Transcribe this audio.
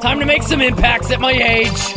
Time to make some impacts at my age.